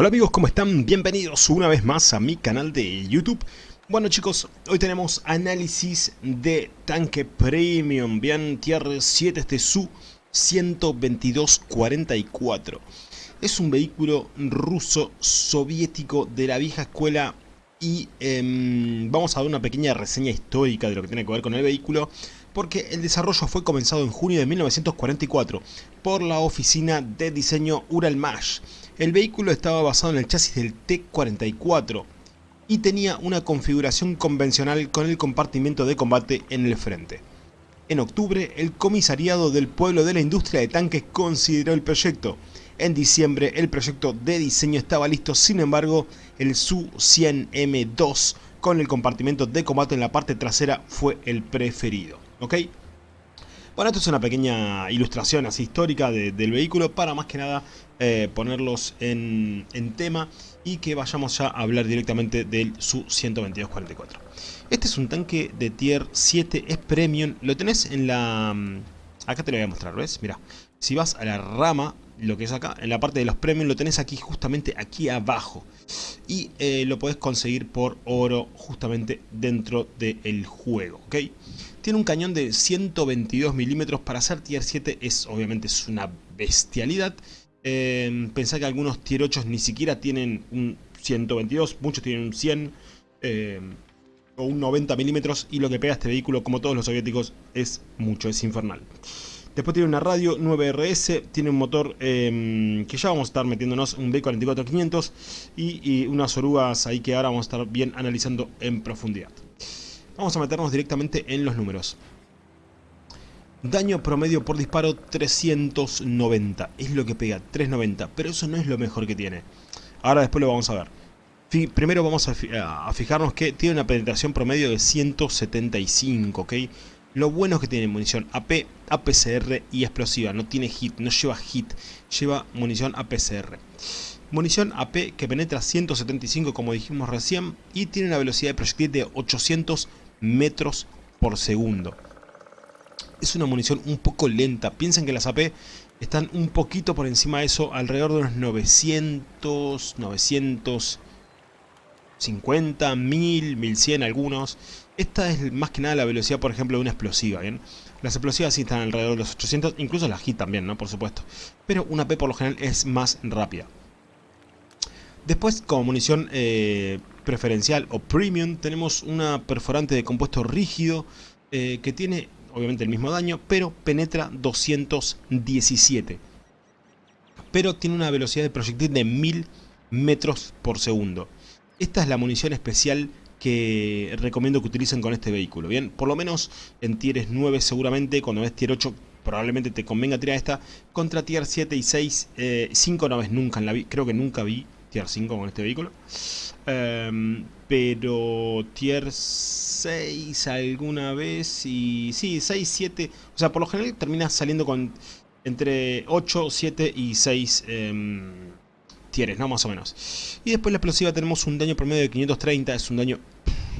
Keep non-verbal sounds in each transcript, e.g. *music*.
Hola amigos, ¿cómo están? Bienvenidos una vez más a mi canal de YouTube. Bueno chicos, hoy tenemos análisis de tanque premium, bien, Tier 7 este Su 12244. Es un vehículo ruso soviético de la vieja escuela y em, vamos a dar una pequeña reseña histórica de lo que tiene que ver con el vehículo porque el desarrollo fue comenzado en junio de 1944 por la oficina de diseño Uralmash. El vehículo estaba basado en el chasis del T-44 y tenía una configuración convencional con el compartimiento de combate en el frente. En octubre, el comisariado del pueblo de la industria de tanques consideró el proyecto. En diciembre, el proyecto de diseño estaba listo, sin embargo, el Su-100M2 con el compartimento de combate en la parte trasera fue el preferido. Bueno, esto es una pequeña ilustración así histórica del vehículo para más que nada eh, ponerlos en, tema y que vayamos ya a hablar directamente del Su-12244. Este es un tanque de tier 7, es premium, lo tenés en la... Mm, acá te lo voy a mostrar, ¿ves? Mira, si vas a la rama, lo que es acá, en la parte de los premium lo tenés aquí, justamente aquí abajo. Y eh, lo podés conseguir por oro justamente dentro del juego, ¿ok? Tiene un cañón de 122 milímetros. Para ser tier 7 es obviamente es una bestialidad. Eh, pensá que algunos tier 8 ni siquiera tienen un 122. Muchos tienen un 100 eh, o un 90 milímetros. Y lo que pega este vehículo, como todos los soviéticos, es mucho, es infernal. Después tiene una radio 9RS, tiene un motor em, que ya vamos a estar metiéndonos, un B44500 y, y unas orugas ahí que ahora vamos a estar bien analizando en profundidad. Vamos a meternos directamente en los números. Daño promedio por disparo 390. Es lo que pega, 390. Pero eso no es lo mejor que tiene. Ahora después lo vamos a ver. Primero vamos a, fijarnos que tiene una penetración promedio de 175, ¿ok? Lo bueno es que tiene munición AP, APCR y explosiva. No tiene hit, no lleva hit. Lleva munición APCR. Munición AP que penetra 175 como dijimos recién. Y tiene una velocidad de proyectil de 800 metros por segundo. Es una munición un poco lenta. Piensen que las AP están un poquito por encima de eso, alrededor de unos 900, 950, 1000, 1100 algunos. Esta es más que nada la velocidad, por ejemplo, de una explosiva, ¿bien? Las explosivas sí están alrededor de los 800, incluso las HIT también, ¿no? Por supuesto. Pero una AP por lo general es más rápida. Después, como munición eh, preferencial o premium, tenemos una perforante de compuesto rígido eh, que tiene obviamente el mismo daño, pero penetra 217. Pero tiene una velocidad de proyectil de 1000 metros por segundo. Esta es la munición especial que recomiendo que utilicen con este vehículo. Bien, por lo menos en tier 9 seguramente, cuando ves tier 8 probablemente te convenga tirar esta. Contra tier 7 y 6, 5 eh, no ves nunca en la vida, creo que nunca vi tier 5 con este vehículo. Em, pero tier 6 alguna vez y... Sí, 6, 7... O sea, por lo general termina saliendo con entre 8, 7 y 6 em, tieres, ¿no? Más o menos. Y después la explosiva tenemos un daño promedio de 530. Es un daño...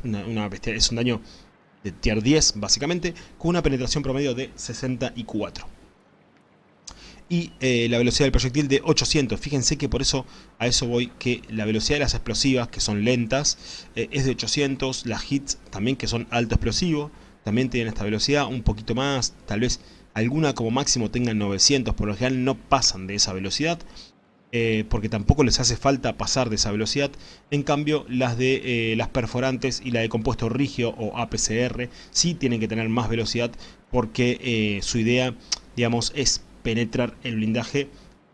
Una, una bestia, es un daño de tier 10, básicamente, con una penetración promedio de 64 y eh, la velocidad del proyectil de 800. Fíjense que por eso a eso voy, que la velocidad de las explosivas, que son lentas, eh, es de 800. Las hits también, que son alto explosivo, también tienen esta velocidad, un poquito más, tal vez alguna como máximo tengan 900, por lo general no pasan de esa velocidad. Eh, porque tampoco les hace falta pasar de esa velocidad. En cambio, las de las perforantes y la de compuesto rígido o APCR sí tienen que tener más velocidad porque su idea, digamos, es penetrar el blindaje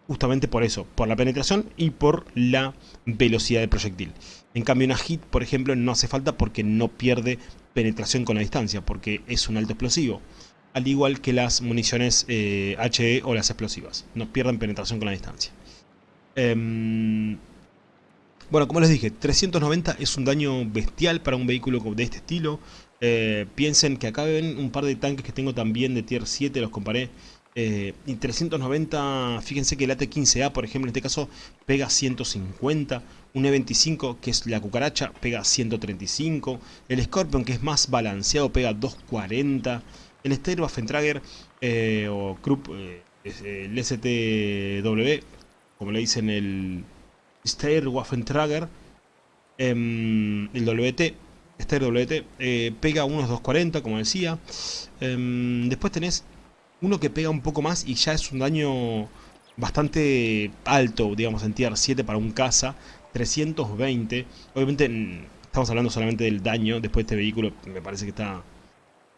justamente por eso, por la penetración y por la velocidad del proyectil. En cambio una hit, por ejemplo, no hace falta porque no pierde penetración con la distancia, porque es un alto explosivo. Al igual que las municiones HE eh, o las explosivas, no pierden penetración con la distancia. Em, bueno, como les dije, 390 es un daño bestial para un vehículo de este estilo. Eh, piensen que acá ven un par de tanques que tengo también de tier 7, los comparé eh, y 390, fíjense que el AT-15A, por ejemplo, en este caso, pega 150. Un E25, que es la cucaracha, pega 135. El Scorpion, que es más balanceado, pega 240. El Steyr eh, o Krupp, eh, el STW, como le dicen el, Steyr-Waffentrager, em, el WT, Steyr WT, eh, pega unos 240, como decía. Em, después tenés uno que pega un poco más y ya es un daño bastante alto, digamos, en tier 7 para un caza. 320. Obviamente estamos hablando solamente del daño. Después de este vehículo me parece que está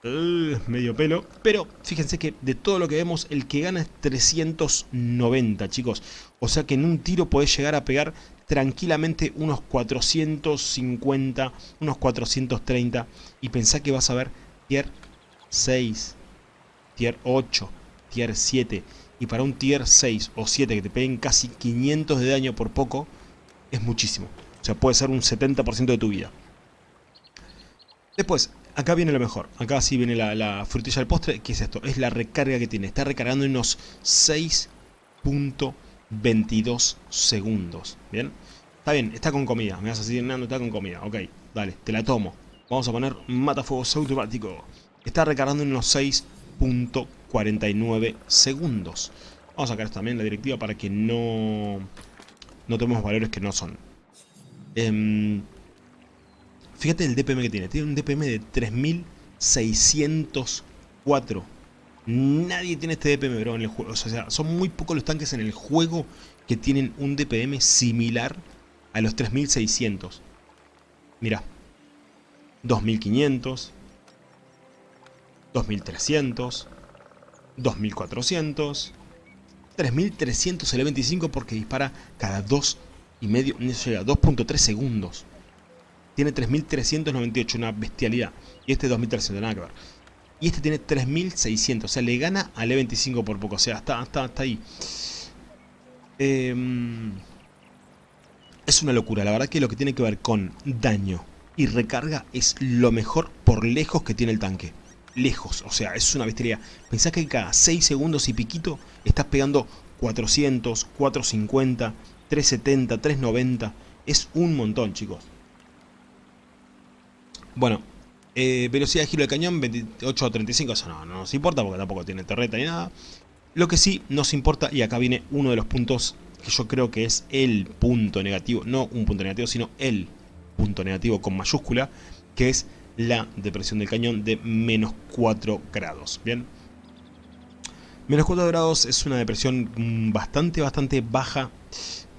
uh, medio pelo. Pero fíjense que de todo lo que vemos, el que gana es 390, chicos. O sea que en un tiro podés llegar a pegar tranquilamente unos 450, unos 430. Y pensá que vas a ver tier 6, tier 8, tier 7. Y para un tier 6 o 7 que te peguen casi 500 de daño por poco, es muchísimo. O sea, puede ser un 70% de tu vida. Después, acá viene lo mejor. Acá sí viene la, frutilla del postre. ¿Qué es esto? Es la recarga que tiene. Está recargando en unos 6.22 segundos. ¿Bien? Está bien, está con comida. Me vas a decir, Nando, está con comida. Ok, dale, te la tomo. Vamos a poner matafuegos automático. Está recargando en unos 6.49 segundos. Vamos a sacar también la directiva para que no no tenemos valores que no son. Em, fíjate el DPM que tiene. Tiene un DPM de 3604. Nadie tiene este DPM, bro, en el juego. O sea, son muy pocos los tanques en el juego que tienen un DPM similar a los 3600. Mira. 2500. 2300. 2400. 3300 el 25 porque dispara cada 2 y medio, 2.3 segundos. Tiene 3398, una bestialidad. Y este 2300, nada que ver. Y este tiene 3600, o sea, le gana al E25 por poco, o sea, está, está, está ahí. Em, es una locura, la verdad que lo que tiene que ver con daño y recarga es lo mejor por lejos que tiene el tanque lejos. O sea, es una bestialidad. Pensá que cada 6 segundos y piquito estás pegando 400, 450, 370, 390. Es un montón, chicos. Bueno, eh, velocidad de giro del cañón 28 a 35. Eso no, no nos importa porque tampoco tiene torreta ni nada. Lo que sí nos importa, y acá viene uno de los puntos que yo creo que es el punto negativo. No un punto negativo, sino el punto negativo con mayúscula. Que es la depresión del cañón de menos 4 grados. Bien. Menos 4 grados es una depresión mm, bastante, bastante baja.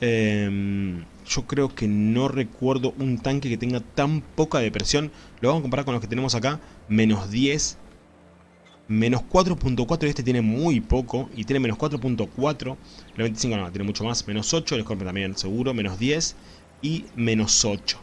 Em, yo creo que no recuerdo un tanque que tenga tan poca depresión. Lo vamos a comparar con los que tenemos acá. Menos 10. Menos 4.4 y este tiene muy poco. Y tiene menos 4.4. El 25 no, tiene mucho más. Menos 8. El Scorpion también seguro. Menos 10. Y menos 8.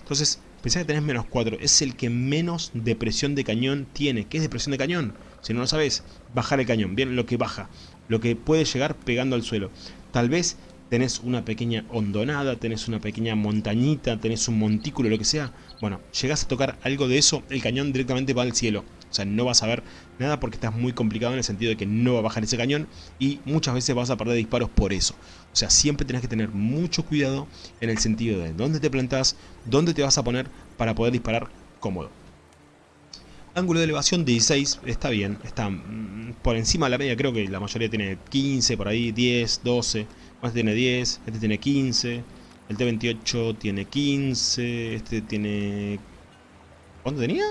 Entonces Pensá que tenés menos 4. Es el que menos depresión de cañón tiene. ¿Qué es depresión de cañón? Si no lo sabes, bajar el cañón. Bien, lo que baja. Lo que puede llegar pegando al suelo. Tal vez tenés una pequeña hondonada, tenés una pequeña montañita, tenés un montículo, lo que sea. Bueno, llegás a tocar algo de eso, el cañón directamente va al cielo. O sea, no vas a ver nada porque estás muy complicado en el sentido de que no va a bajar ese cañón y muchas veces vas a perder disparos por eso. O sea, siempre tenés que tener mucho cuidado en el sentido de dónde te plantas, dónde te vas a poner para poder disparar cómodo. Ángulo de elevación 16, está bien, está mm, por encima de la media, creo que la mayoría tiene 15, por ahí 10, 12, este tiene 10, este tiene 15, el T28 tiene 15, este tiene... ¿Cuánto tenía?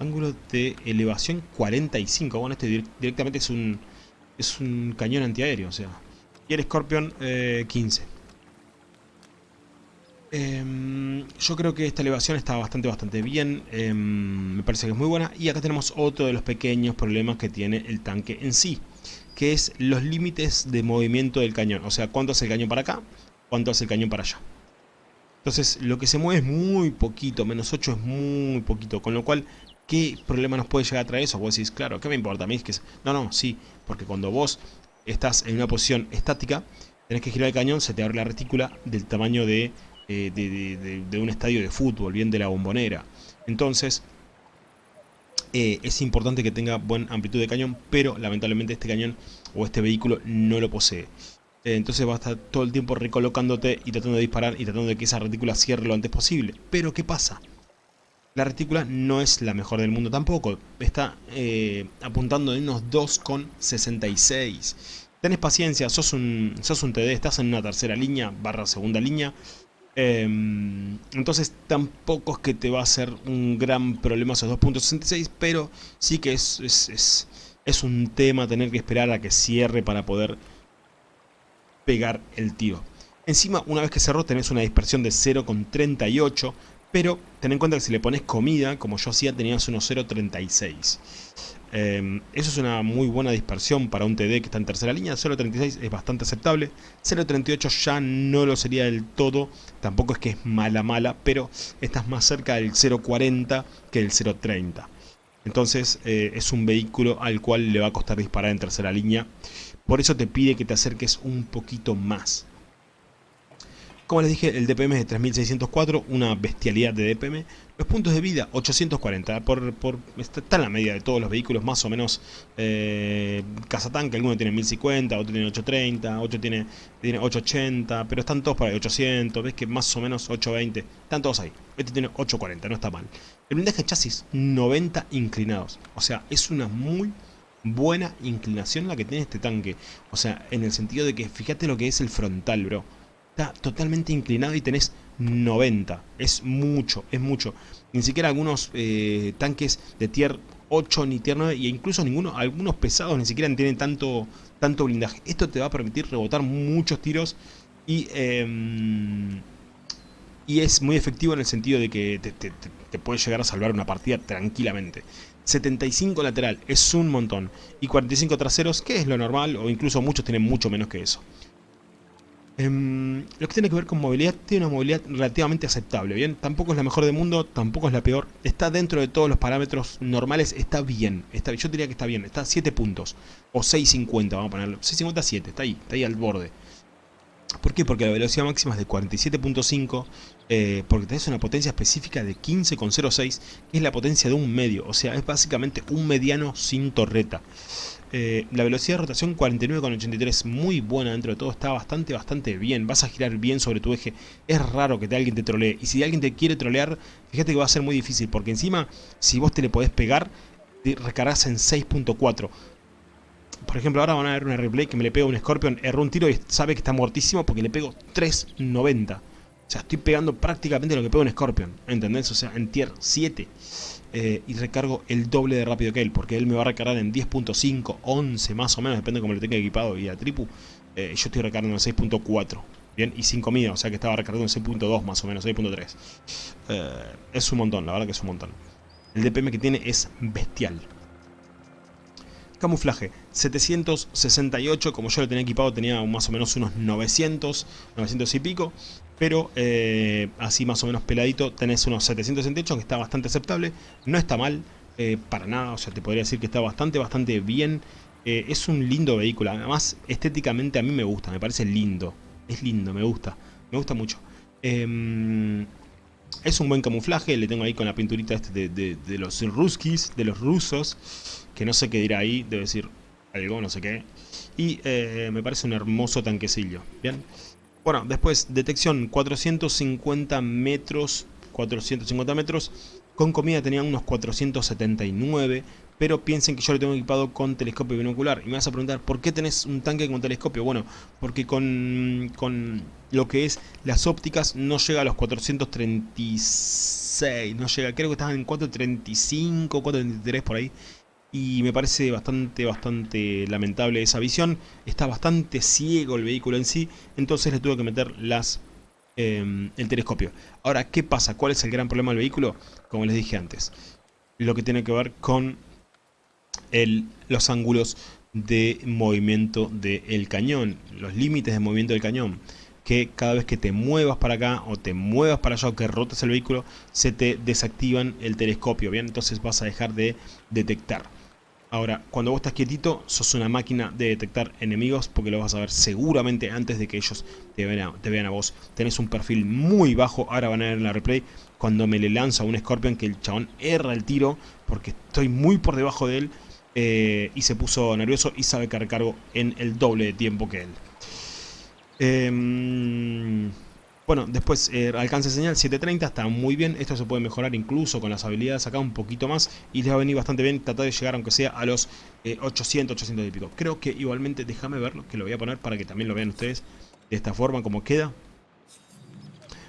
Ángulo de elevación 45. Bueno, este directamente es un, es un cañón antiaéreo, o sea. Y el Scorpion 15. Eh, em, yo creo que esta elevación está bastante, bastante bien. Em, me parece que es muy buena. Y acá tenemos otro de los pequeños problemas que tiene el tanque en sí. Que es los límites de movimiento del cañón. O sea, cuánto hace el cañón para acá, cuánto hace el cañón para allá. Entonces, lo que se mueve es muy poquito. Menos 8 es muy poquito. Con lo cual, ¿Qué problema nos puede llegar a traer eso? Vos decís, claro, ¿qué me importa? A mí es que... No, no, sí, porque cuando vos estás en una posición estática, tenés que girar el cañón, se te abre la retícula del tamaño de, eh, un estadio de fútbol, bien de la bombonera. Entonces, eh, es importante que tenga buena amplitud de cañón, pero lamentablemente este cañón o este vehículo no lo posee. Eh, entonces va a estar todo el tiempo recolocándote y tratando de disparar y tratando de que esa retícula cierre lo antes posible. Pero ¿qué pasa? La retícula no es la mejor del mundo tampoco. Está eh, apuntando en unos 2,66. tenés paciencia, sos un, sos un TD, estás en una tercera línea, barra segunda línea, em, entonces tampoco es que te va a ser un gran problema esos 2.66, pero sí que es, es, es, un tema tener que esperar a que cierre para poder pegar el tiro. Encima, una vez que cerró, tenés una dispersión de 0,38, pero ten en cuenta que si le pones comida, como yo hacía, tenías unos 0,36. Em, eso es una muy buena dispersión para un TD que está en tercera línea. 0.36 es bastante aceptable. 0.38 ya no lo sería del todo. Tampoco es que es mala mala, pero estás más cerca del 0.40 que del 0.30. Entonces eh, es un vehículo al cual le va a costar disparar en tercera línea. Por eso te pide que te acerques un poquito más. Como les dije, el DPM es de 3604, una bestialidad de DPM. Los puntos de vida, 840. Por, por, está en la media de todos los vehículos, más o menos eh, tanque, alguno tiene 1050, otro tiene 830, otro tiene, tiene 880, pero están todos por ahí, 800, ves que más o menos 820, están todos ahí. Este tiene 840, no está mal. El blindaje de chasis, 90 inclinados. O sea, es una muy buena inclinación la que tiene este tanque. O sea, en el sentido de que fíjate lo que es el frontal, bro totalmente inclinado y tenés 90. Es mucho, es mucho. Ni siquiera algunos eh, tanques de tier 8 ni tier 9 y incluso ninguno, algunos pesados ni siquiera tienen tanto, tanto blindaje. Esto te va a permitir rebotar muchos tiros y, em, y es muy efectivo en el sentido de que te, te puede llegar a salvar una partida tranquilamente. 75 lateral es un montón y 45 traseros que es lo normal o incluso muchos tienen mucho menos que eso. Em, lo que tiene que ver con movilidad, tiene una movilidad relativamente aceptable, ¿bien? Tampoco es la mejor del mundo, tampoco es la peor. Está dentro de todos los parámetros normales, está bien. Está, yo diría que está bien, está a 7 puntos. O 6.50, vamos a ponerlo. 6.50 7, está ahí, está ahí al borde. ¿Por qué? Porque la velocidad máxima es de 47.5, eh, porque tenés una potencia específica de 15.06, que es la potencia de un medio, o sea, es básicamente un mediano sin torreta. Eh, la velocidad de rotación 49,83, muy buena dentro de todo, está bastante, bastante bien. Vas a girar bien sobre tu eje. Es raro que te, alguien te trolee. Y si alguien te quiere trolear, fíjate que va a ser muy difícil. Porque encima, si vos te le podés pegar, te recargas en 6.4. Por ejemplo, ahora van a ver una replay que me le pega un Scorpion, erró un tiro y sabe que está muertísimo porque le pego 3.90. O sea, estoy pegando prácticamente lo que pega un Scorpion, ¿entendés? O sea, en tier 7. Eh, y recargo el doble de rápido que él, porque él me va a recargar en 10.5, 11 más o menos, depende de cómo lo tenga equipado y a tripu. Eh, yo estoy recargando en 6.4, bien, y sin comida, o sea que estaba recargando en 6.2 más o menos, 6.3. Eh, es un montón, la verdad que es un montón. El DPM que tiene es bestial. Camuflaje, 768, como yo lo tenía equipado tenía más o menos unos 900, 900 y pico pero eh, así más o menos peladito tenés unos 768 que está bastante aceptable, no está mal eh, para nada, o sea te podría decir que está bastante, bastante bien, eh, es un lindo vehículo, además estéticamente a mí me gusta, me parece lindo, es lindo, me gusta, me gusta mucho. Em, es un buen camuflaje, le tengo ahí con la pinturita este de, los ruskis, de los rusos, que no sé qué dirá ahí, debe decir algo, no sé qué. Y me parece un hermoso tanquecillo, ¿bien? Bueno, después, detección 450 metros, 450 metros, con comida tenían unos 479, pero piensen que yo lo tengo equipado con telescopio binocular. Y me vas a preguntar, ¿por qué tenés un tanque con telescopio? Bueno, porque con, con lo que es las ópticas no llega a los 436, no llega, creo que estaban en 435, 433 por ahí y me parece bastante, bastante lamentable esa visión. Está bastante ciego el vehículo en sí, entonces le tuve que meter las, em, el telescopio. Ahora, ¿qué pasa? ¿Cuál es el gran problema del vehículo? Como les dije antes, lo que tiene que ver con el, los ángulos de movimiento del cañón, los límites de movimiento del cañón que cada vez que te muevas para acá o te muevas para allá o que rotes el vehículo se te desactivan el telescopio, ¿bien? Entonces vas a dejar de detectar. Ahora, cuando vos estás quietito, sos una máquina de detectar enemigos porque lo vas a ver seguramente antes de que ellos te vean a, vos. Tenés un perfil muy bajo, ahora van a ver en la replay, cuando me le lanza un Scorpion que el chabón erra el tiro porque estoy muy por debajo de él eh, y se puso nervioso y sabe que recargo en el doble de tiempo que él. Em, Bueno, después eh, alcance señal 730, está muy bien. Esto se puede mejorar incluso con las habilidades acá un poquito más. Y les va a venir bastante bien tratar de llegar aunque sea a los 800, 800 y pico. Creo que igualmente, déjame verlo, que lo voy a poner para que también lo vean ustedes de esta forma como queda.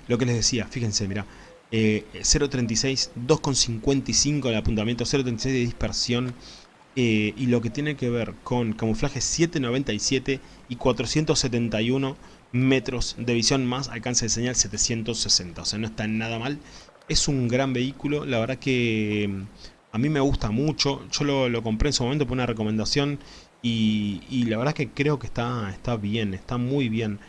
Lo que les decía, fíjense, mira, 0.36, 2.55 de apuntamiento, 0.36 de dispersión. Eh, y lo que tiene que ver con camuflaje 7.97 y 471 metros de visión más alcance de señal 760. O sea, no está nada mal. Es un gran vehículo. La verdad que mm, a mí me gusta mucho. Yo lo, compré en su momento por una recomendación. Y, la verdad que creo que está, está bien, está muy bien.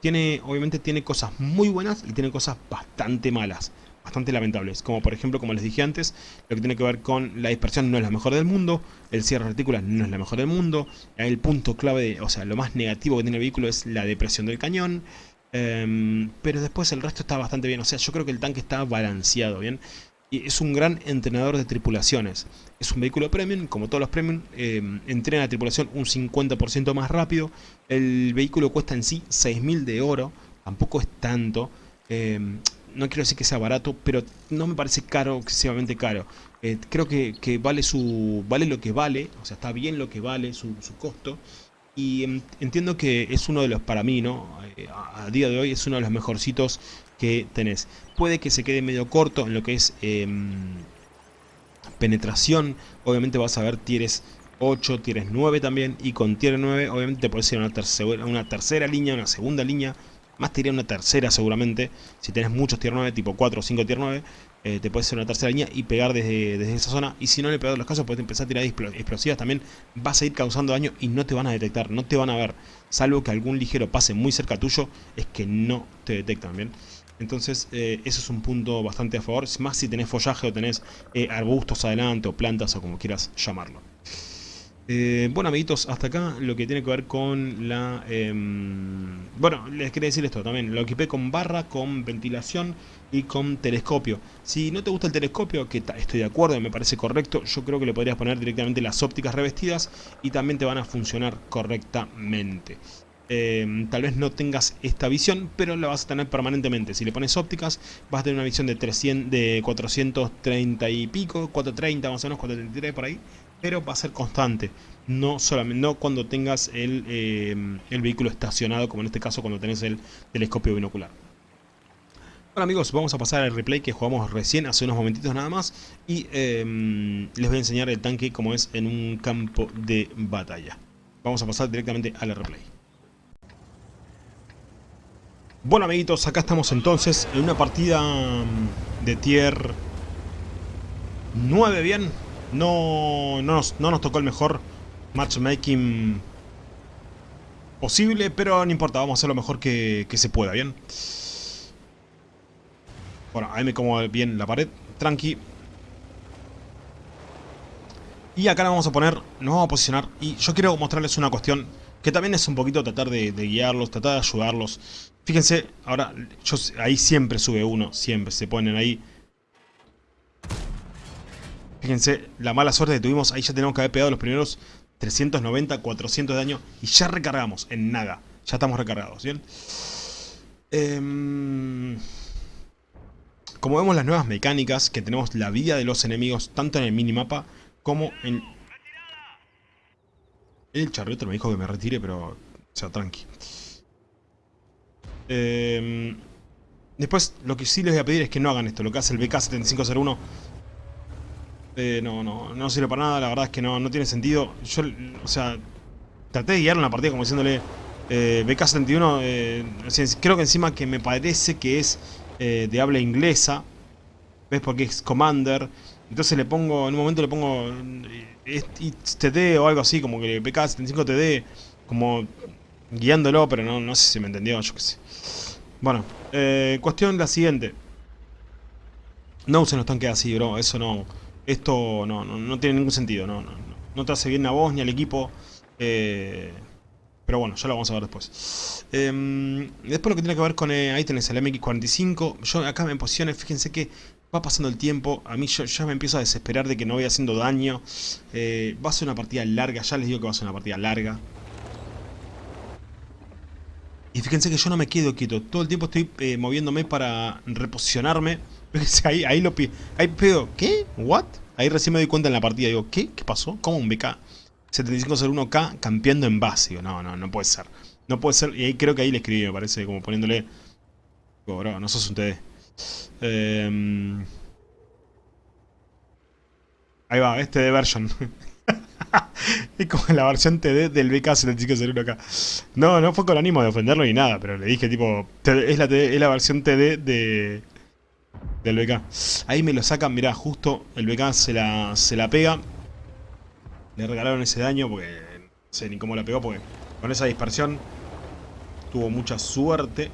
Tiene, obviamente tiene cosas muy buenas y tiene cosas bastante malas bastante lamentables, como por ejemplo, como les dije antes, lo que tiene que ver con la dispersión no es la mejor del mundo, el cierre de retículas no es la mejor del mundo, el punto clave, o sea, lo más negativo que tiene el vehículo es la depresión del cañón, em, pero después el resto está bastante bien, o sea, yo creo que el tanque está balanceado, ¿bien? Y es un gran entrenador de tripulaciones. Es un vehículo premium, como todos los premium, eh, entrena la tripulación un 50% más rápido. El vehículo cuesta en sí 6.000 de oro, tampoco es tanto. Em, no quiero decir que sea barato, pero no me parece caro, excesivamente caro. Eh, creo que, vale su vale lo que vale, o sea, está bien lo que vale su, costo. Y em, entiendo que es uno de los, para mí, ¿no? Eh, a, día de hoy es uno de los mejorcitos que tenés. Puede que se quede medio corto en lo que es em, penetración. Obviamente vas a ver tieres 8, tienes 9 también. Y con tier 9 obviamente te puedes ir a una, una tercera línea, una segunda línea más te iría una tercera seguramente. Si tenés muchos tier 9, tipo 4 o 5 tier 9, eh, te puedes hacer una tercera línea y pegar desde, esa zona. Y si no le pegas los casos, puedes empezar a tirar explosivas también. Vas a ir causando daño y no te van a detectar, no te van a ver. Salvo que algún ligero pase muy cerca tuyo, es que no te detectan, ¿bien? Entonces, eh, eso es un punto bastante a favor. Más si tenés follaje o tenés eh, arbustos adelante o plantas o como quieras llamarlo. Eh, bueno amiguitos, hasta acá lo que tiene que ver con la... Em, bueno, les quería decir esto también, lo equipé con barra, con ventilación y con telescopio. Si no te gusta el telescopio, que estoy de acuerdo, me parece correcto, yo creo que le podrías poner directamente las ópticas revestidas y también te van a funcionar correctamente. Em, tal vez no tengas esta visión, pero la vas a tener permanentemente. Si le pones ópticas, vas a tener una visión de, 300, de 430 y pico, 430 más o menos, 433 por ahí pero va a ser constante. No solamente no cuando tengas el, eh, el vehículo estacionado, como en este caso cuando tenés el telescopio binocular. Bueno amigos, vamos a pasar al replay que jugamos recién, hace unos momentitos nada más. Y em, les voy a enseñar el tanque como es en un campo de batalla. Vamos a pasar directamente al replay. Bueno amiguitos, acá estamos entonces en una partida mm, de tier 9 bien no, no, nos, tocó el mejor matchmaking posible, pero no importa, vamos a hacer lo mejor que, se pueda, ¿bien? Bueno, ahí me como bien la pared, tranqui. Y acá nos vamos a poner, nos vamos a posicionar y yo quiero mostrarles una cuestión que también es un poquito tratar de, guiarlos, tratar de ayudarlos. Fíjense, ahora, ahí siempre sube uno, siempre se ponen ahí Fíjense la mala suerte que tuvimos. Ahí ya tenemos que haber pegado los primeros 390, 400 de daño. Y ya recargamos en nada. Ya estamos recargados, ¿bien? Em, como vemos las nuevas mecánicas, que tenemos la vida de los enemigos tanto en el minimapa como en... El charrito me dijo que me retire, pero... O sea, tranqui. Em, después, lo que sí les voy a pedir es que no hagan esto. Lo que hace el BK7501 eh, no, no, no sirve para nada, la verdad es que no, no tiene sentido. Yo, o sea, traté de guiar una partida como diciéndole eh, BK-71, eh, creo que encima que me parece que es eh, de habla inglesa, ¿ves? Porque es Commander. Entonces le pongo, en un momento le pongo TD o algo así, como que BK-75TD, como guiándolo, pero no, no sé si me entendió, yo qué sé. Bueno, cuestión la siguiente. No usen los tanques así, bro, eso no... Esto no, no, tiene ningún sentido, no, no, no te hace bien a vos ni al equipo. Eh, pero bueno, ya lo vamos a ver después. Em, después lo que tiene que ver con... Eh, ahí tenés el MX45. Yo acá me posicioné, fíjense que va pasando el tiempo. A mí yo, ya me empiezo a desesperar de que no voy haciendo daño. Eh, va a ser una partida larga, ya les digo que va a ser una partida larga. Y fíjense que yo no me quedo quieto. Todo el tiempo estoy eh, moviéndome para reposicionarme. *laughs* Fíjense, ahí, ahí lo Ahí pedo. ¿Qué? ¿What? Ahí recién me doy cuenta en la partida. Digo, ¿qué? ¿Qué pasó? ¿Cómo un BK? 7501K campeando en base. Digo, no, no, no puede ser. No puede ser. Y creo que ahí le escribí, me parece, como poniéndole... bro, no sos un TD. Em, ahí va, este de version. *laughs* es como la versión TD del BK7501 acá. No, no fue con ánimo de ofenderlo ni nada, pero le dije tipo, es la, es la versión TD de, del BK. Ahí me lo sacan, mirá, justo el BK se la, se la pega. Le regalaron ese daño porque no sé ni cómo la pegó porque con esa dispersión tuvo mucha suerte.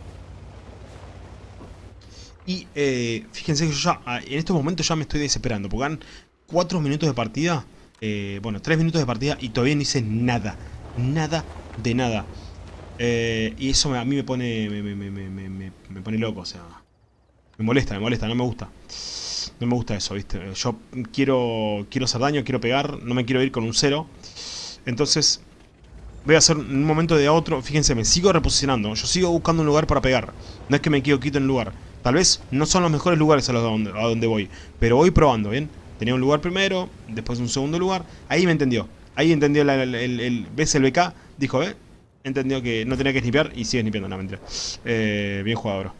Y eh, fíjense que yo ya, ah, en estos momentos ya me estoy desesperando porque han 4 minutos de partida eh, bueno, 3 minutos de partida y todavía no hice nada. Nada de nada. Eh, y eso a mí me pone, me, pone loco, o sea... Me molesta, me molesta, no me gusta. No me gusta eso, ¿viste? Yo quiero, quiero hacer daño, quiero pegar, no me quiero ir con un cero. Entonces, voy a hacer un momento de otro. Fíjense, me sigo reposicionando. Yo sigo buscando un lugar para pegar. No es que me quedo quito en lugar. Tal vez no son los mejores lugares a, los donde, a donde voy. Pero voy probando, ¿bien? Tenía un lugar primero, después un segundo lugar. Ahí me entendió. Ahí entendió el, el, ¿Ves el BK? Dijo, ¿eh? Entendió que no tenía que snipear y sigue snipeando, no mentira. Eh, bien jugado, bro.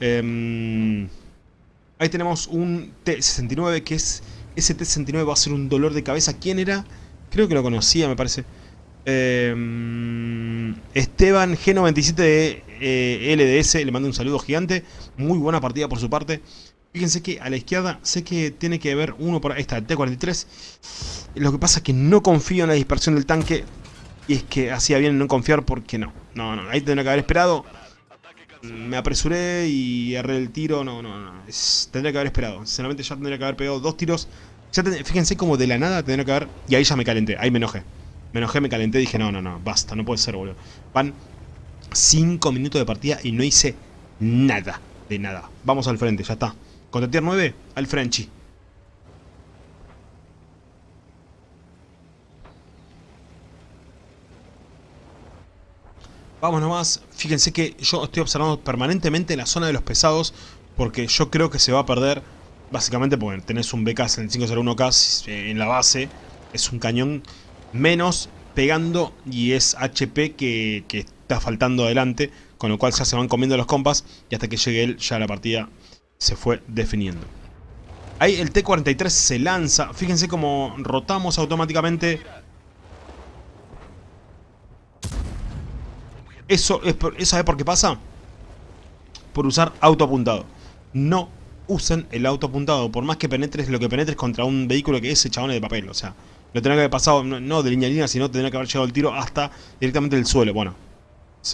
Em, ahí tenemos un T69 que es... Ese T69 va a ser un dolor de cabeza. ¿Quién era? Creo que lo conocía, me parece. Em, Esteban G97 de eh, LDS, le mando un saludo gigante. Muy buena partida por su parte. Fíjense que a la izquierda sé que tiene que haber uno por el T-43. Lo que pasa es que no confío en la dispersión del tanque. Y es que hacía bien no confiar porque no. No, no, ahí tendría que haber esperado. Me apresuré y erré el tiro. No, no, no. tendría que haber esperado. Sinceramente ya tendría que haber pegado dos tiros. Ya fíjense como de la nada tendría que haber... Y ahí ya me calenté. Ahí me enojé. Me enojé, me calenté. Dije, no, no, no. Basta, no puede ser, boludo. Van 5 minutos de partida y no hice nada. De nada. Vamos al frente, ya está. Contra tier 9, al Frenchy. Vamos nomás, fíjense que yo estoy observando permanentemente la zona de los pesados porque yo creo que se va a perder básicamente porque tenés un BK en el 501K en la base, es un cañón menos pegando y es HP que está faltando adelante, con lo cual ya se van comiendo los compas y hasta que llegue él ya la partida se fue definiendo. Ahí el T-43 se lanza. Fíjense cómo rotamos automáticamente. Eso es ¿Sabe por qué pasa? Por usar auto apuntado. No usen el auto apuntado. Por más que penetres lo que penetres contra un vehículo que es ese chabón de papel. O sea, lo tendrá que haber pasado no, de línea a línea, sino tendrá que haber llegado el tiro hasta directamente el suelo. Bueno,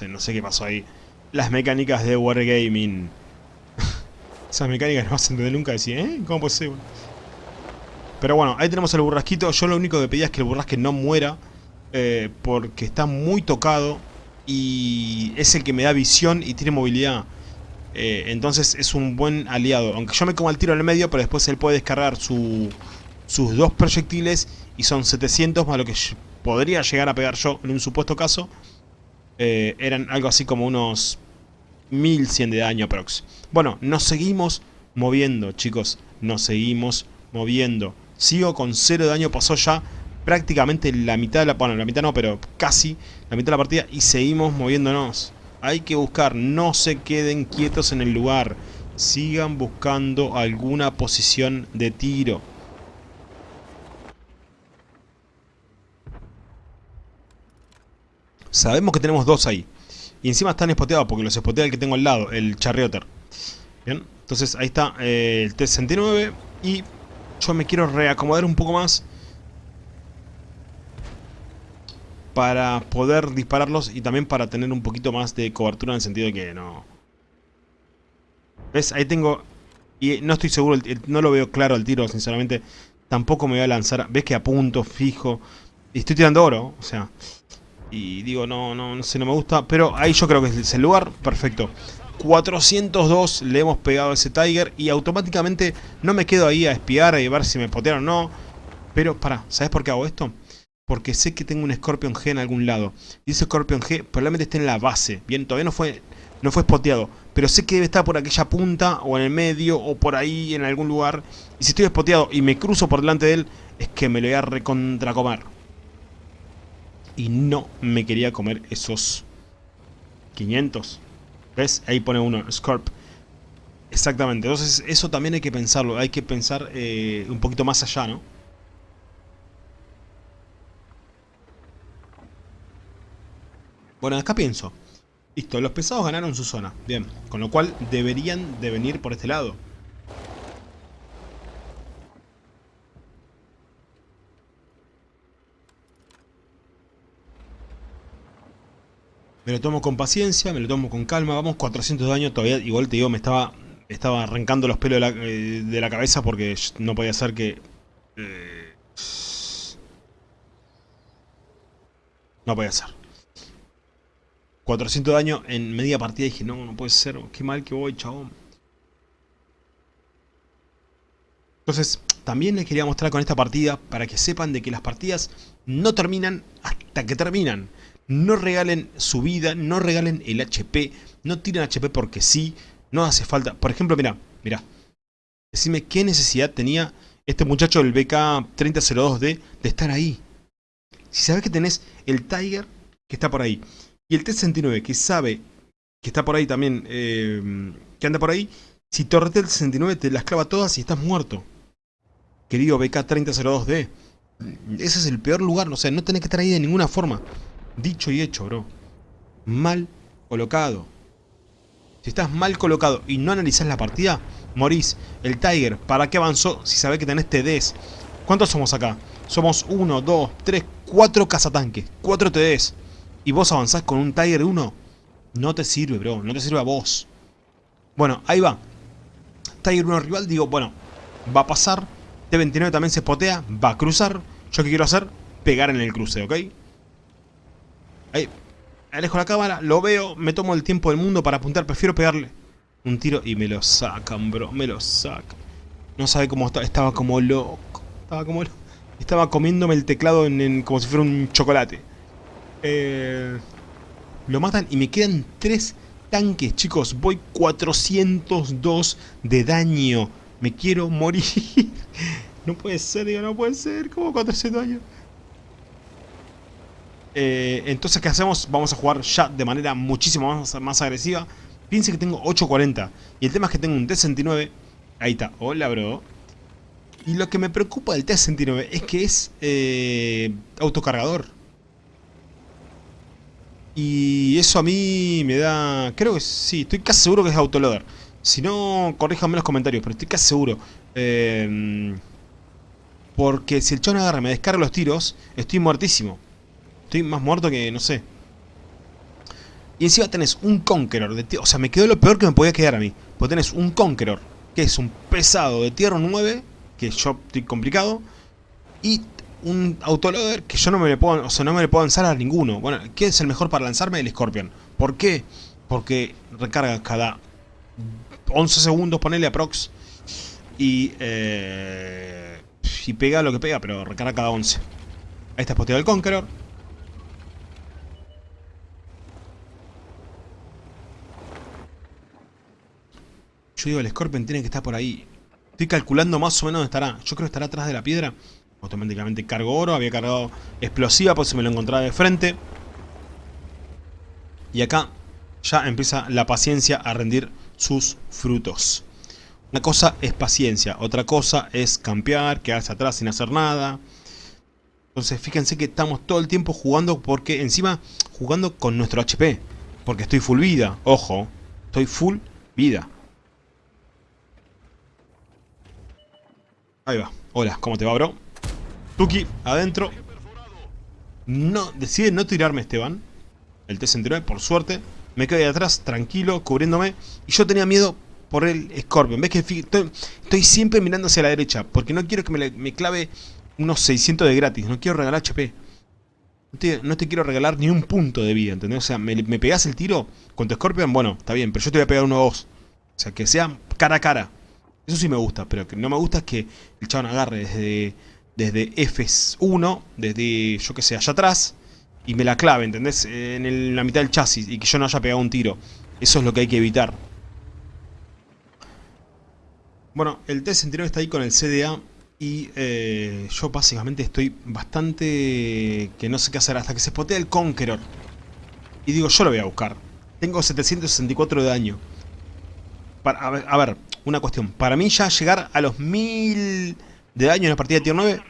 no sé qué pasó ahí. Las mecánicas de Wargaming. *laughs* Esas mecánicas no vas a entender nunca. Decir, ¿eh? ¿Cómo puede ser? Pero bueno, ahí tenemos el burrasquito. Yo lo único que pedía es que el burrasque no muera. Eh, porque está muy tocado. Y es el que me da visión y tiene movilidad. Eh, entonces es un buen aliado. Aunque yo me como el tiro en el medio, pero después él puede descargar sus dos proyectiles. Y son 700 más lo que podría llegar a pegar yo en un supuesto caso. Eh, eran algo así como unos 1100 de daño aprox. Bueno, nos seguimos moviendo, chicos. Nos seguimos moviendo. Sigo con 0 de daño, pasó ya prácticamente la mitad de la... Bueno, la mitad no, pero casi la mitad de la partida y seguimos moviéndonos. Hay que buscar, no se queden quietos en el lugar. Sigan buscando alguna posición de tiro. Sabemos que tenemos dos ahí. Y encima están espoteados porque los espotea el que tengo al lado, el Charrioter. Bien, entonces ahí está eh, el T-69 y yo me quiero reacomodar un poco más para poder dispararlos y también para tener un poquito más de cobertura en el sentido de que no... ¿Ves? Ahí tengo... Y no estoy seguro, no lo veo claro el tiro, sinceramente. Tampoco me voy a lanzar... ¿Ves que apunto, fijo? Y estoy tirando oro, o sea... Y digo, no, no, no sé, no me gusta. Pero ahí yo creo que es el lugar. Perfecto. 402 le hemos pegado a ese Tiger. Y automáticamente no me quedo ahí a espiar, a ver si me potearon o no. Pero, para, ¿sabes por qué hago esto? Porque sé que tengo un Scorpion G en algún lado. Y ese Scorpion G probablemente esté en la base. Bien, todavía no fue, no fue spoteado. Pero sé que debe estar por aquella punta, o en el medio, o por ahí en algún lugar. Y si estoy spoteado y me cruzo por delante de él, es que me lo voy a recontracomer. Y no me quería comer esos 500. ¿Ves? Ahí pone uno, Scorp. Exactamente, entonces eso también hay que pensarlo, hay que pensar eh, un poquito más allá, ¿no? Bueno, acá pienso. Listo, los pesados ganaron su zona. Bien, con lo cual deberían de venir por este lado. Me lo tomo con paciencia, me lo tomo con calma. Vamos, 400 de daño. Todavía, igual te digo, me estaba, estaba arrancando los pelos de la, eh, de la cabeza porque no podía ser que... Eh, no podía ser. 400 de daño en media partida. Dije, no, no puede ser. Qué mal que voy, chabón. Entonces, también les quería mostrar con esta partida para que sepan de que las partidas no terminan hasta que terminan. No regalen su vida, no regalen el HP, no tiren HP porque sí, no hace falta. Por ejemplo, mira, mira. Decime qué necesidad tenía este muchacho del BK3002D de estar ahí. Si sabes que tenés el Tiger que está por ahí y el T-69 que sabe que está por ahí también, eh, que anda por ahí, si torrete el T-69 te las clava todas y estás muerto. Querido BK3002D. Ese es el peor lugar, o sea, no tenés que estar ahí de ninguna forma. Dicho y hecho, bro. Mal colocado. Si estás mal colocado y no analizás la partida, morís. El Tiger, ¿para qué avanzó si sabés que tenés TDs? ¿Cuántos somos acá? Somos 1, 2, 3, 4 cazatanques. 4 TDs. ¿Y vos avanzás con un Tiger 1? No te sirve, bro. No te sirve a vos. Bueno, ahí va. Tiger 1 rival, digo, bueno, va a pasar. T29 también se spotea, va a cruzar. ¿Yo qué quiero hacer? Pegar en el cruce, ¿ok? Ahí, alejo la cámara, lo veo, me tomo el tiempo del mundo para apuntar, prefiero pegarle un tiro y me lo sacan, bro, me lo sacan. No sabe cómo estaba, estaba como loco, estaba como loco. Estaba comiéndome el teclado en, como si fuera un chocolate. Eh, lo matan y me quedan tres tanques, chicos. Voy 402 de daño. Me quiero morir. *laughs* no puede ser, digo, no puede ser. ¿Cómo 400 daño? Eh, entonces, ¿qué hacemos? Vamos a jugar ya de manera muchísimo más, agresiva. Piense que tengo 8.40. Y el tema es que tengo un T-69. Ahí está. Hola, bro. Y lo que me preocupa del T-69 es que es eh, autocargador. Y eso a mí me da... Creo que sí, estoy casi seguro que es autoloader. Si no, corríjanme en los comentarios, pero estoy casi seguro. Eh, porque si el chon agarra me descarga los tiros, estoy muertísimo. Estoy más muerto que, no sé. Y encima tenés un Conqueror de O sea, me quedó lo peor que me podía quedar a mí. Porque tenés un Conqueror, que es un pesado de tierra 9, que yo estoy complicado. Y un autoloader que yo no me le puedo, o sea, no me le puedo lanzar a ninguno. Bueno, ¿qué es el mejor para lanzarme? El Scorpion. ¿Por qué? Porque recarga cada 11 segundos, ponele aprox. Y, eh, y pega lo que pega, pero recarga cada 11. Ahí está posteado el Conqueror. Yo digo, el Scorpion tiene que estar por ahí. Estoy calculando más o menos dónde estará. Yo creo que estará atrás de la piedra. Automáticamente cargo oro. Había cargado explosiva por si me lo encontraba de frente. Y acá ya empieza la paciencia a rendir sus frutos. Una cosa es paciencia. Otra cosa es campear, quedarse atrás sin hacer nada. Entonces fíjense que estamos todo el tiempo jugando porque encima jugando con nuestro HP. Porque estoy full vida. Ojo, estoy full vida. Ahí va. Hola, ¿cómo te va, bro? Tuki, adentro. No, decide no tirarme, Esteban. El T-69, por suerte. Me quedé atrás, tranquilo, cubriéndome. Y yo tenía miedo por el Scorpion. ¿Ves que estoy, siempre mirando hacia la derecha? Porque no quiero que me, clave unos 600 de gratis. No quiero regalar HP. No te, quiero regalar ni un punto de vida, ¿entendés? O sea, me, me el tiro con tu Scorpion, bueno, está bien, pero yo te voy a pegar uno o dos. O sea, que sea cara a cara. Eso sí me gusta, pero que no me gusta es que el chabón agarre desde, desde F1, desde, yo que sé, allá atrás, y me la clave, ¿entendés? En, la mitad del chasis y que yo no haya pegado un tiro. Eso es lo que hay que evitar. Bueno, el T-69 está ahí con el CDA y eh, yo básicamente estoy bastante que no sé qué hacer hasta que se spotea el Conqueror. Y digo, yo lo voy a buscar. Tengo 764 de daño. Para, a, ver, una cuestión. Para mí ya llegar a los 1000 de daño en la partida de tier 9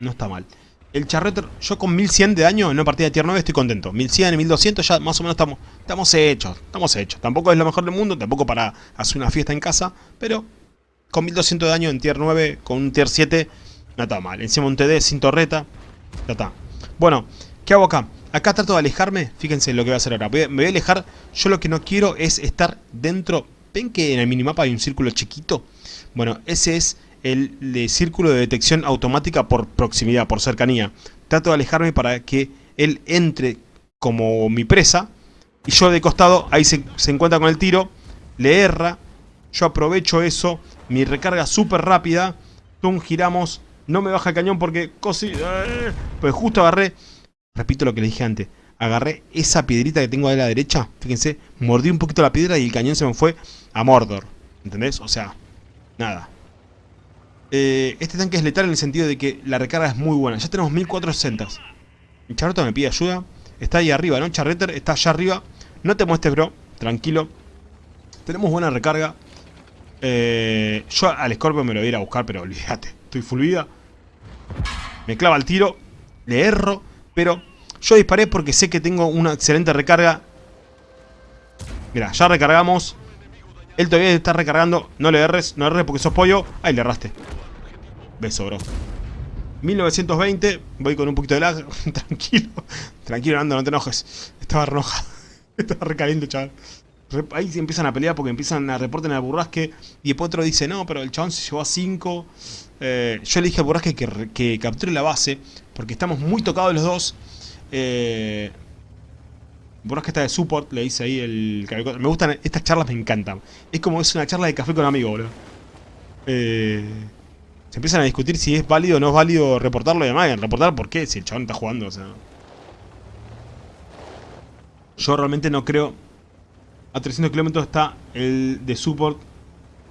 no está mal. El Charreter, yo con 1100 de daño en una partida de tier 9 estoy contento. 1100 y 1200 ya más o menos estamos, estamos hechos. Estamos hechos. Tampoco es lo mejor del mundo, tampoco para hacer una fiesta en casa. Pero con 1200 de daño en tier 9, con un tier 7, no está mal. Encima un TD sin torreta, ya está. Bueno, ¿qué hago acá? Acá trato de alejarme, fíjense lo que voy a hacer ahora. me voy a alejar, yo lo que no quiero es estar dentro... ¿Ven que en el minimapa hay un círculo chiquito? Bueno, ese es el, círculo de detección automática por proximidad, por cercanía. Trato de alejarme para que él entre como mi presa. Y yo de costado, ahí se, encuentra con el tiro, le erra. Yo aprovecho eso, mi recarga súper rápida. Tum, giramos. No me baja el cañón porque cosi... Eh, pues justo agarré... Repito lo que le dije antes. Agarré esa piedrita que tengo a la derecha. Fíjense, mordí un poquito la piedra y el cañón se me fue a Mordor. ¿Entendés? O sea, nada. Eh, este tanque es letal en el sentido de que la recarga es muy buena. Ya tenemos 1460. El Charrota me pide ayuda. Está ahí arriba, ¿no? Charreter está allá arriba. No te muestres, bro. Tranquilo. Tenemos buena recarga. Eh, yo al Scorpio me lo voy a ir a buscar, pero olvídate. Estoy full vida. Me clava el tiro. Le erro. Pero yo disparé porque sé que tengo una excelente recarga. Mira, ya recargamos. Él todavía está recargando. No le erres, no erres porque sos pollo. Ahí le erraste. Beso, bro. 1920. Voy con un poquito de lag. *laughs* Tranquilo. Tranquilo, Nando, no te enojes. Estaba roja. *laughs* Estaba recaliente, chaval. Ahí se empiezan a pelear porque empiezan a reportar el burrasque. Y después otro dice, no, pero el chabón se llevó a 5. Eh, yo le dije al burrasque que, que capture la base. Porque estamos muy tocados los dos. Eh, burrasque está de support, le dice ahí el... Me gustan, estas charlas me encantan. Es como es una charla de café con amigos, bro. Eh... Se empiezan a discutir si es válido o no es válido reportarlo y demás. Reportar por qué, si el chabón está jugando, o sea. Yo realmente no creo... A 300 kilómetros está el de support,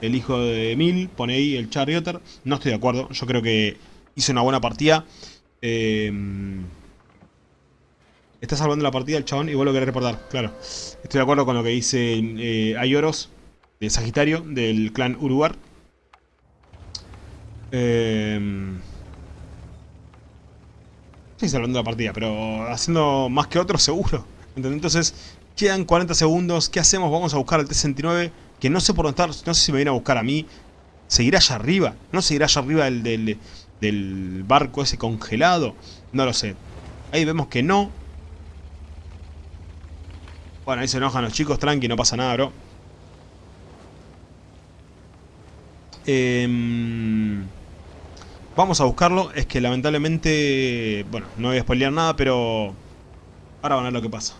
el hijo de Emil, pone ahí el Charioter. No estoy de acuerdo, yo creo que hizo una buena partida. Eh, está salvando la partida el chabón y vos lo querés reportar, claro. Estoy de acuerdo con lo que dice eh, Ayoros, de Sagitario, del clan Uruguar. Eh, estoy salvando la partida, pero haciendo más que otros seguro. Entonces, quedan 40 segundos. ¿Qué hacemos? Vamos a buscar al T-69. Que no sé por dónde estar. No sé si me viene a buscar a mí. ¿Seguirá allá arriba? ¿No seguirá allá arriba del, del barco ese congelado? No lo sé. Ahí vemos que no. Bueno, ahí se enojan los chicos. Tranqui, no pasa nada, bro. Eh... Vamos a buscarlo. Es que lamentablemente... Bueno, no voy a spoilear nada, pero... Ahora van a ver lo que pasa.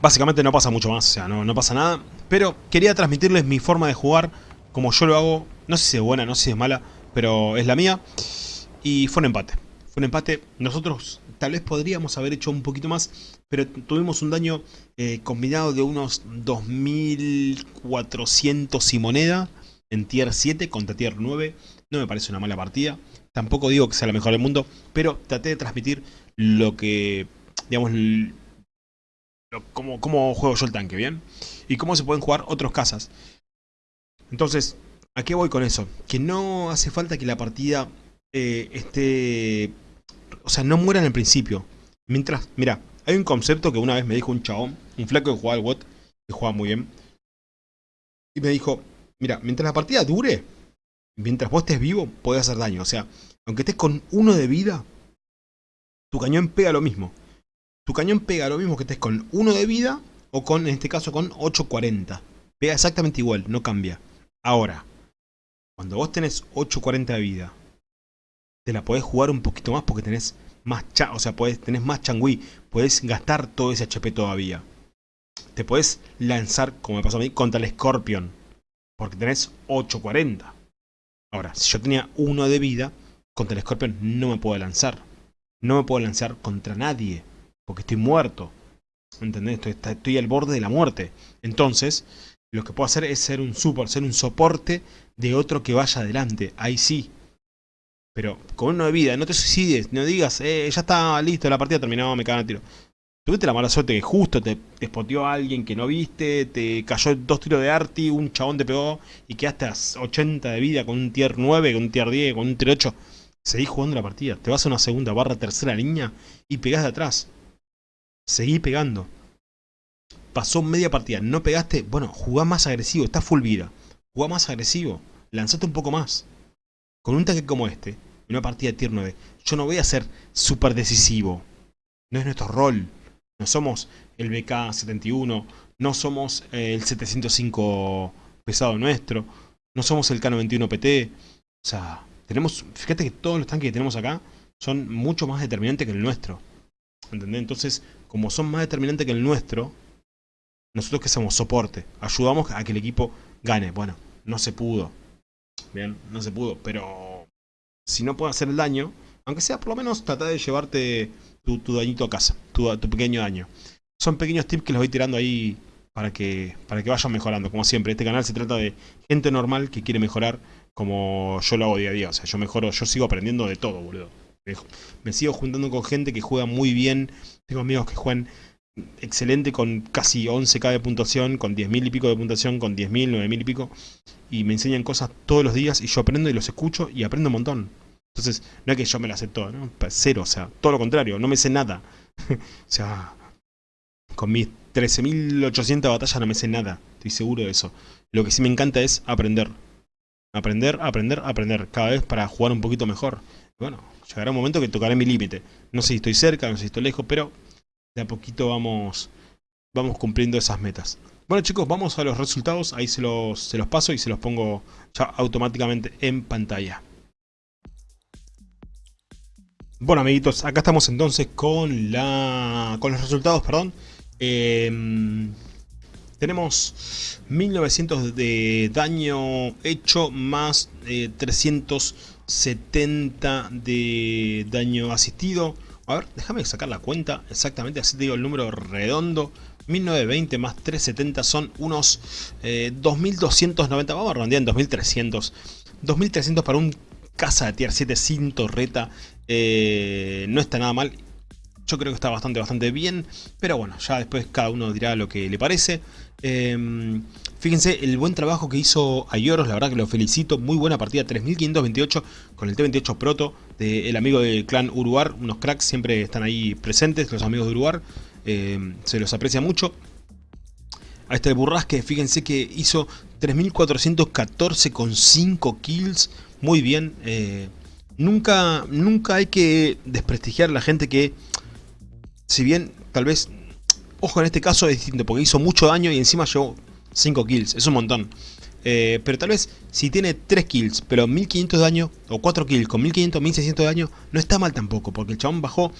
Básicamente no pasa mucho más, o sea, no pasa nada. Pero quería transmitirles mi forma de jugar, como yo lo hago. No sé si es buena, no sé si es mala, pero es la mía. Y fue un empate. Fue un empate. Nosotros tal vez podríamos haber hecho un poquito más, pero tuvimos un daño eh, combinado de unos 2400 y moneda en tier 7 contra tier 9. No me parece una mala partida. Tampoco digo que sea la mejor del mundo, pero traté de transmitir lo que, digamos, cómo, cómo juego yo el tanque, ¿bien? Y cómo se pueden jugar otros casas. Entonces, ¿a qué voy con eso? Que no hace falta que la partida eh, esté o sea, no mueran al principio. Mientras, mira, hay un concepto que una vez me dijo un chabón, un flaco que juega al WOT, que juega muy bien. Y me dijo, mira, mientras la partida dure, mientras vos estés vivo, podés hacer daño. O sea, aunque estés con uno de vida, tu cañón pega lo mismo. Tu cañón pega lo mismo que estés con uno de vida o con, en este caso, con 840. Pega exactamente igual, no cambia. Ahora, cuando vos tenés 840 de vida te la podés jugar un poquito más porque tenés más cha o sea, tenés más changui, podés gastar todo ese HP todavía. Te podés lanzar, como me pasó a mí, contra el Scorpion, porque tenés 840. Ahora, si yo tenía uno de vida, contra el Scorpion no me puedo lanzar. No me puedo lanzar contra nadie, porque estoy muerto. ¿Entendés? Estoy al borde de la muerte. Entonces, lo que puedo hacer es ser un support, ser un soporte de otro que vaya adelante. Ahí sí. Pero con uno de vida, no te suicides, no digas, eh, ya está listo, la partida terminó, me cagan a tiro. Tuviste la mala suerte que justo te, te a alguien que no viste, te cayó dos tiros de arti, un chabón te pegó y quedaste a 80 de vida con un tier 9, con un tier 10, con un tier 8. Seguís jugando la partida, te vas a una segunda barra, tercera línea y pegás de atrás. Seguí pegando. Pasó media partida, no pegaste, bueno, jugá más agresivo, está full vida. Jugá más agresivo, lanzate un poco más. Con un tanque como este, en una partida de tier 9, yo no voy a ser súper decisivo. No es nuestro rol. No somos el BK71, no somos el 705 pesado nuestro, no somos el K91PT. O sea, tenemos, fíjate que todos los tanques que tenemos acá son mucho más determinantes que el nuestro. ¿Entendés? Entonces, como son más determinantes que el nuestro, nosotros que somos soporte, ayudamos a que el equipo gane. Bueno, no se pudo. Bien, no se pudo, pero si no puedo hacer el daño, aunque sea por lo menos tratar de llevarte tu, dañito a casa, tu, tu, pequeño daño. Son pequeños tips que les voy tirando ahí para que, para que vayan mejorando. Como siempre, este canal se trata de gente normal que quiere mejorar como yo lo hago día a día. O sea, yo mejoro, yo sigo aprendiendo de todo, boludo. Me sigo juntando con gente que juega muy bien. Tengo amigos que juegan excelente con casi 11k de puntuación, con 10.000 y pico de puntuación, con 10.000, 9.000 y pico. Y me enseñan cosas todos los días y yo aprendo y los escucho y aprendo un montón. Entonces, no es que yo me las sé ¿no? Cero, o sea, todo lo contrario, no me sé nada. *laughs* o sea, con mis 13.800 batallas no me sé nada, estoy seguro de eso. Lo que sí me encanta es aprender. Aprender, aprender, aprender, cada vez para jugar un poquito mejor. Bueno, llegará un momento que tocaré mi límite. No sé si estoy cerca, no sé si estoy lejos, pero de a poquito vamos, vamos cumpliendo esas metas. Bueno chicos, vamos a los resultados, ahí se los, se los paso y se los pongo ya automáticamente en pantalla. Bueno amiguitos, acá estamos entonces con la con los resultados, perdón. Em, tenemos 1900 de daño hecho más 370 eh, de daño asistido. A ver, déjame sacar la cuenta exactamente, así te digo el número redondo. 1920 más 370 son unos 2290, eh, vamos a redondear en 2300. 2300 para un casa de tier 7 sin torreta eh, no está nada mal. Yo creo que está bastante, bastante bien. Pero bueno, ya después cada uno dirá lo que le parece. Em, fíjense el buen trabajo que hizo Ayoros, la verdad que lo felicito. Muy buena partida, 3528 con el T28 Proto del amigo del clan Uruar. Unos cracks siempre están ahí presentes, los amigos de Uruar. Em, se los aprecia mucho. A este Burrasque, fíjense que hizo 3414 con 5 kills. Muy bien. Eh, nunca, nunca hay que desprestigiar a la gente que, si bien tal vez, ojo en este caso es distinto, porque hizo mucho daño y encima llevó 5 kills, es un montón. Eh, pero tal vez si tiene 3 kills, pero 1500 de daño, o 4 kills con 1500, 1600 de daño, no está mal tampoco, porque el chabón bajó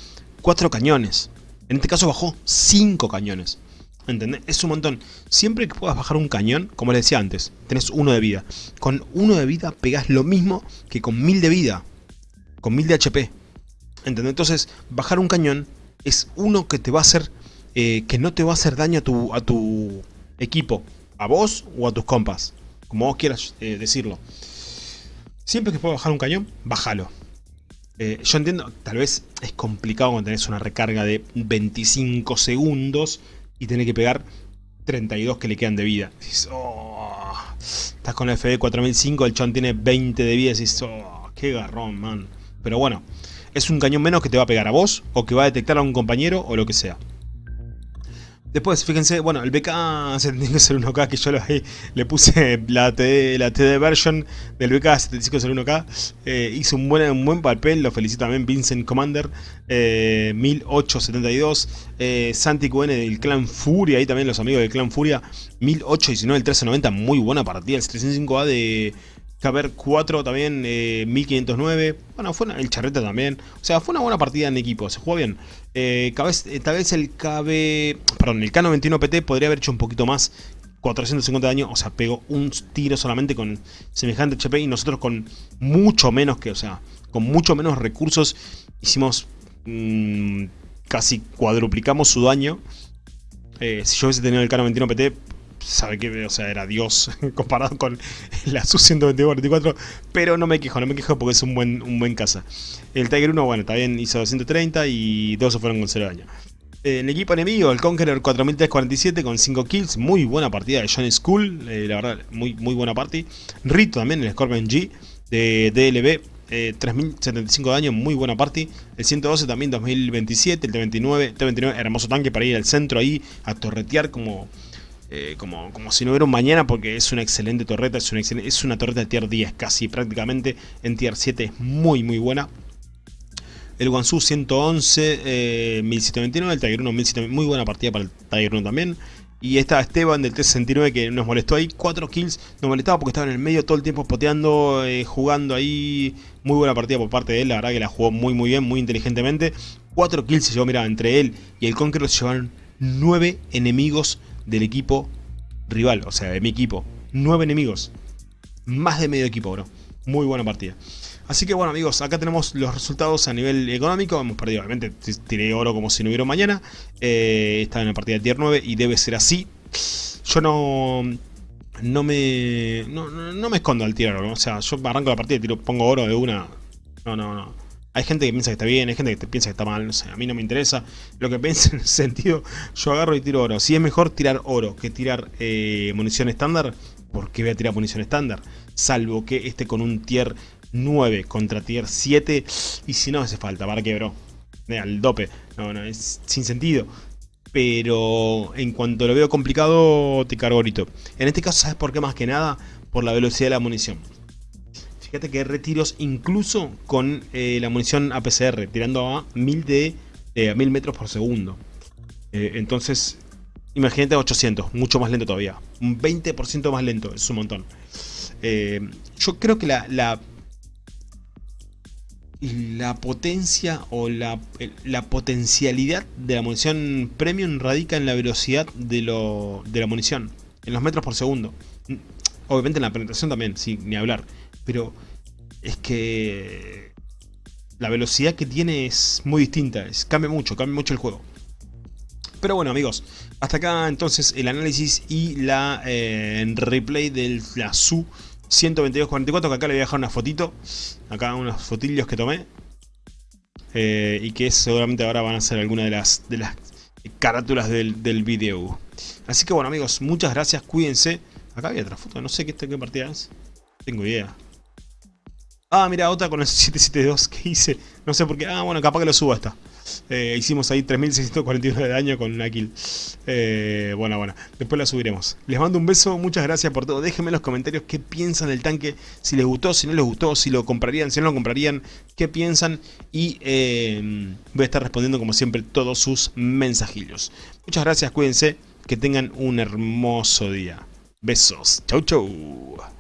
4 cañones. En este caso bajó 5 cañones. ¿Entendés? Es un montón. Siempre que puedas bajar un cañón, como les decía antes, tenés uno de vida. Con uno de vida pegás lo mismo que con 1000 de vida con 1000 de HP. ¿Entendés? Entonces, bajar un cañón es uno que te va a hacer, eh, que no te va a hacer daño a tu, a tu equipo, a vos o a tus compas, como vos quieras eh, decirlo. Siempre que puedas bajar un cañón, bájalo. Eh, yo entiendo, tal vez es complicado cuando tenés una recarga de 25 segundos y tenés que pegar 32 que le quedan de vida. Oh, estás con la FD 4005, el chon tiene 20 de vida y dices, oh, qué garrón, man. Pero bueno, es un cañón menos que te va a pegar a vos o que va a detectar a un compañero o lo que sea. Después, fíjense, bueno, el BK 7501K que yo le puse la TD, la TD version del BK 7501K. Eh, hizo un buen, un buen papel, lo felicito también Vincent Commander, eh, 1872. Eh, Santi QN del Clan Furia, ahí también los amigos del Clan Furia, 1819, el 1390, muy buena partida. El 305A de Caber 4 también, 1509. Bueno, fue el Charreta también. O sea, fue una buena partida en equipo, se jugó bien. Tal, vez, tal vez el KB, perdón, el Cano 21 PT podría haber hecho un poquito más 450 de daño, o sea, pegó un tiro solamente con semejante HP y nosotros con mucho menos que, o sea, con mucho menos recursos hicimos mmm, casi cuadruplicamos su daño. Eh, si yo hubiese tenido el Cano 21 PT, sabe que, o sea, era Dios *laughs* comparado con la Su-122-44, pero no me quejo, no me quejo porque es un buen, un buen caza. El Tiger 1, bueno, también hizo 230 y 2 se fueron con 0 daño. En el equipo enemigo, el Conqueror 4347 con 5 kills, muy buena partida de John School, eh, la verdad, muy, muy buena party. Rito también, el Scorpion G de DLB, eh, 3075 de daño, muy buena party. El 112 también 2027, el T29, T29 hermoso tanque para ir al centro ahí a torretear como, eh, como, como si no hubiera un mañana porque es una excelente torreta, es una, es una torreta de tier 10 casi prácticamente, en tier 7 es muy muy buena. El Guangzhou 111, eh, 1729, el Tiger 1 1729, muy buena partida para el Tiger 1 también. Y está Esteban del T69 que nos molestó ahí, 4 kills, nos molestaba porque estaba en el medio todo el tiempo poteando, eh, jugando ahí. Muy buena partida por parte de él, la verdad que la jugó muy muy bien, muy inteligentemente. 4 kills se llevó, mira, entre él y el Conqueror se llevaron 9 enemigos del equipo rival, o sea, de mi equipo. 9 enemigos. Más de medio equipo, bro. Muy buena partida. Así que bueno amigos, acá tenemos los resultados a nivel económico. Hemos perdido, obviamente, tiré oro como si no hubiera mañana. Eh, estaba en la partida de tier 9 y debe ser así. Yo no... No me... No, me escondo al tirar o sea, yo arranco la partida y tiro, pongo oro de una... No, no, no. Hay gente que piensa que está bien, hay gente que piensa que está mal, no sé, a mí no me interesa. Lo que piensa en ese *laughs* sentido, yo agarro y tiro oro. Si es mejor tirar oro que tirar eh, munición estándar, ¿por qué voy a tirar munición estándar? Salvo que esté con un tier 9 contra tier 7. Y si no hace falta, ¿para qué, bro? Al dope. No, no, es sin sentido. Pero en cuanto lo veo complicado, te cargo ahorita. En este caso, ¿sabes por qué más que nada? Por la velocidad de la munición. Fíjate que hay retiros incluso con eh, la munición APCR, tirando a 1000, de, eh, 1000 metros por segundo. Eh, entonces, imagínate 800, mucho más lento todavía. Un 20% más lento, es un montón. Eh, yo creo que la la potencia o la, potencialidad de la munición premium radica en la velocidad de, lo, de la munición, en los metros por segundo. Obviamente en la penetración también, sin ni hablar. Pero es que la velocidad que tiene es muy distinta, es, cambia mucho, cambia mucho el juego. Pero bueno amigos, hasta acá entonces el análisis y la eh, replay de la SU 122.44, que acá le voy a dejar una fotito. Acá unos fotillos que tomé. Eh, y que seguramente ahora van a ser algunas de las, de las carátulas del, del video. Así que bueno amigos, muchas gracias, cuídense. Acá había otra foto, no sé qué, qué partida es. Tengo idea. Ah, mira, otra con el *laughs* 772 que hice. No sé por qué. Ah, bueno, capaz que lo subo esta. Eh, hicimos ahí 3649 de daño con una kill. Eh, bueno, bueno, después la subiremos. Les mando un beso, muchas gracias por todo. Déjenme en los comentarios qué piensan del tanque, si les gustó, si no les gustó, si lo comprarían, si no lo comprarían, qué piensan. Y eh, voy a estar respondiendo como siempre todos sus mensajillos. Muchas gracias, cuídense, que tengan un hermoso día. Besos, chau chau.